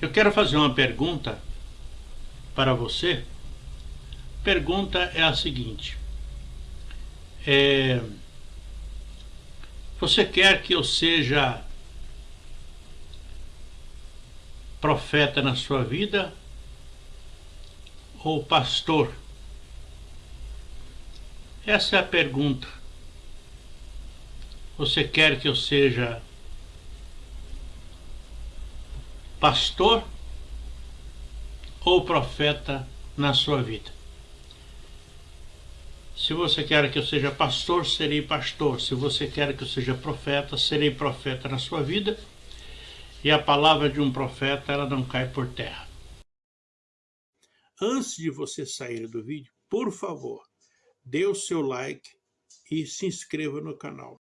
Eu quero fazer uma pergunta para você. Pergunta é a seguinte. É, você quer que eu seja profeta na sua vida ou pastor? Essa é a pergunta. Você quer que eu seja pastor ou profeta na sua vida. Se você quer que eu seja pastor, serei pastor. Se você quer que eu seja profeta, serei profeta na sua vida. E a palavra de um profeta, ela não cai por terra. Antes de você sair do vídeo, por favor, dê o seu like e se inscreva no canal.